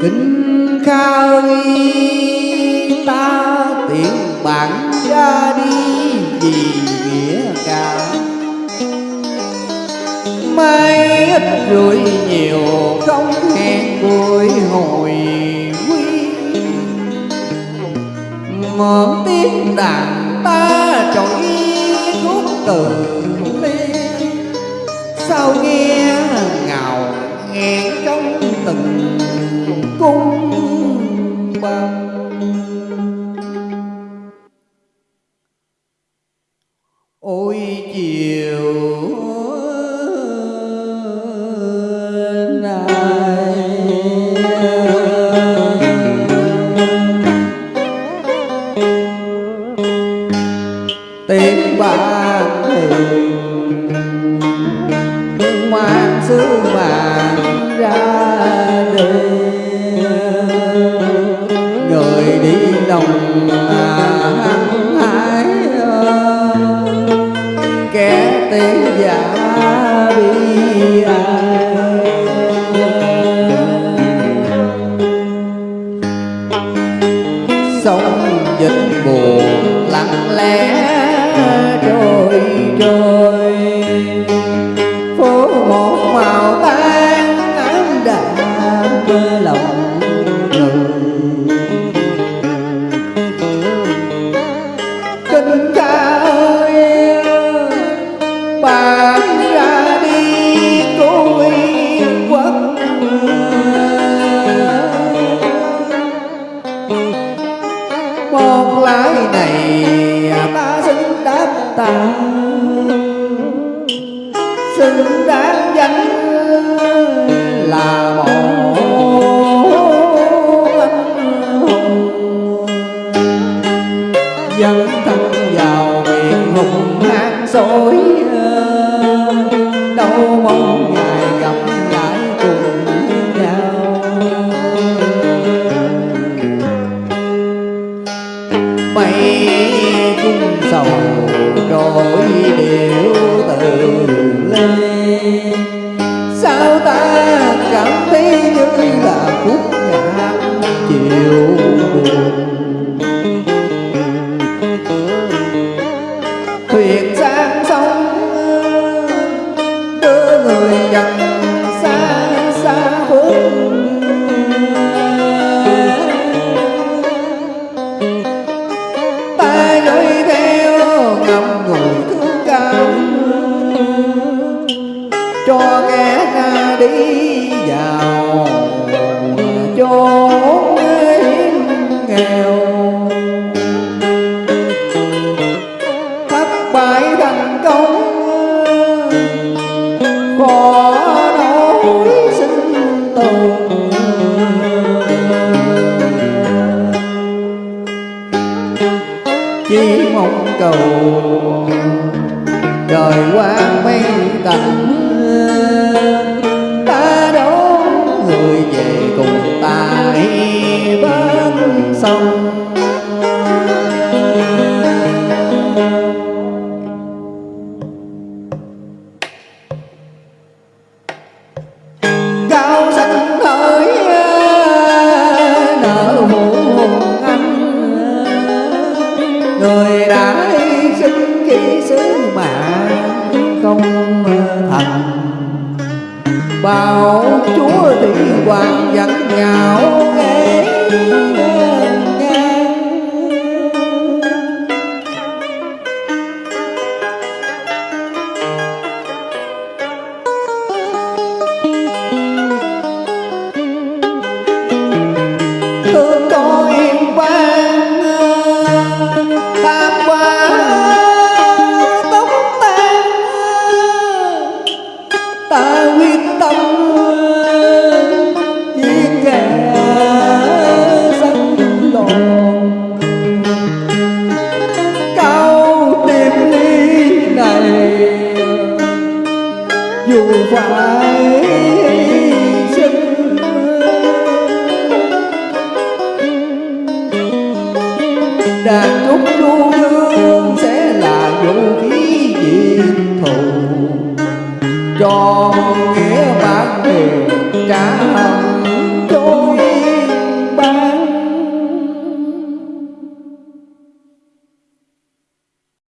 kính khai ta tiện bạn ra đi vì nghĩa cả mai ít rủi nhiều không hẹn buổi hồi quy. Mượn tiếng đàn ta trỗi khúc từ ly sao nghe ngào nghẹn trong từng cung bằng. Ôi chiều tiếng ban hiền mang sứ mạng ra đi đồng hăng hái kẻ tiếng giả bi ai. Sống dịch buồn lặng lẽ trôi trôi phố một màu lái này. Ta xứng đáp ta xứng đáng danh là một dân thân vào miền hùng hang sỏi sầu trôi điệu từ lê sao ta cảm thấy như là khúc nhạc chiều buồn? Kẻ ra đi vào chốn nghèo. Thất bại thành công, khó nổi sinh tồn. Chỉ mong cầu đời quang mây tạnh thành. Bao chúa thì hoàng dẫn nhạo nghe thương tôi quan tham qua tóc tan ta quyết tâm giết kẻ sân đồn cao tìm ly này dù phải đàn trúc đu hương sẽ là vũ khí diệt thù. Cho nghĩa bản thù trả hận